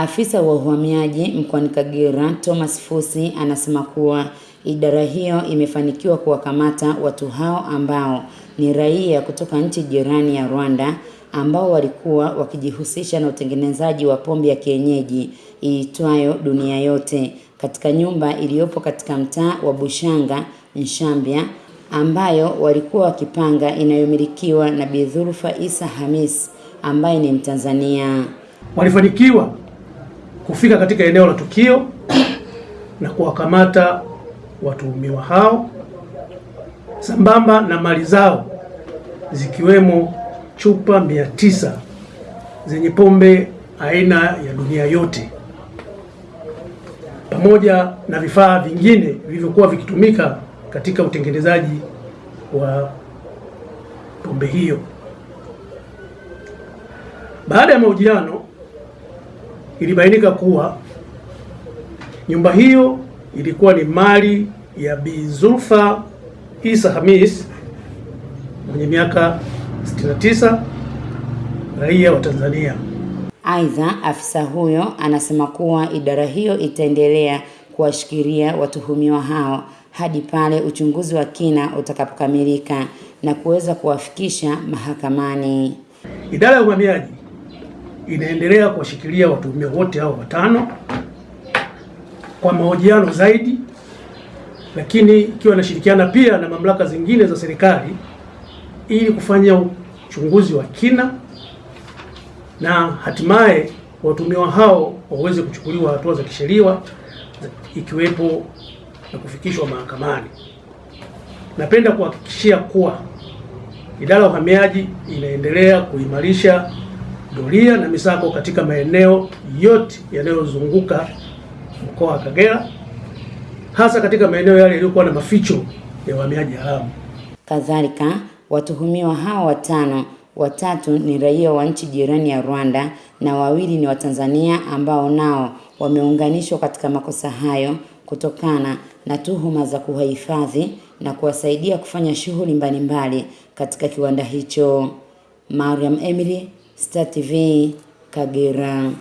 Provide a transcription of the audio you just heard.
Afisa wa uhamiaji mkoani Kagera Thomas Fusi anasema kuwa idara hiyo imefanikiwa kuwakamata watu hao ambao ni raia kutoka nchi jirani ya Rwanda ambao walikuwa wakijihusisha na utengenezaji wa pombe ya kienyeji iitwayo Dunia Yote katika nyumba iliyopo katika mtaa wa Bushanga Nshambya ambayo walikuwa wakipanga inayomilikiwa na Bi Dhulfa Isa Hamis ambaye ni Mtanzania. Walifanikiwa kufika katika eneo la tukio na kuwakamata watuhumiwa hao sambamba na mali zao zikiwemo chupa mia tisa zenye pombe aina ya Dunia Yote pamoja na vifaa vingine vilivyokuwa vikitumika katika utengenezaji wa pombe hiyo. Baada ya mahojiano, ilibainika kuwa nyumba hiyo ilikuwa ni mali ya Bi Zulfa Isa Hamis mwenye miaka 69 raia wa Tanzania. Aidha, afisa huyo anasema kuwa idara hiyo itaendelea kuwashikilia watuhumiwa hao hadi pale uchunguzi wa kina utakapokamilika na kuweza kuwafikisha mahakamani. Idara ya uhamiaji inaendelea kuwashikilia watuhumiwa wote hao watano kwa mahojiano zaidi, lakini ikiwa inashirikiana pia na mamlaka zingine za serikali ili kufanya uchunguzi wa kina na hatimaye watuhumiwa hao waweze kuchukuliwa hatua za kisheria ikiwepo na kufikishwa mahakamani. Napenda kuhakikishia kuwa idara ya uhamiaji inaendelea kuimarisha doria na misako katika maeneo yote yanayozunguka mkoa wa Kagera, hasa katika maeneo yale yaliyokuwa na maficho ya uhamiaji haramu. Kadhalika, watuhumiwa hao watano, watatu ni raia wa nchi jirani ya Rwanda na wawili ni Watanzania ambao nao wameunganishwa katika makosa hayo kutokana na tuhuma za kuwahifadhi na kuwasaidia kufanya shughuli mbalimbali katika kiwanda hicho. Mariam Emily, Stativin Kageran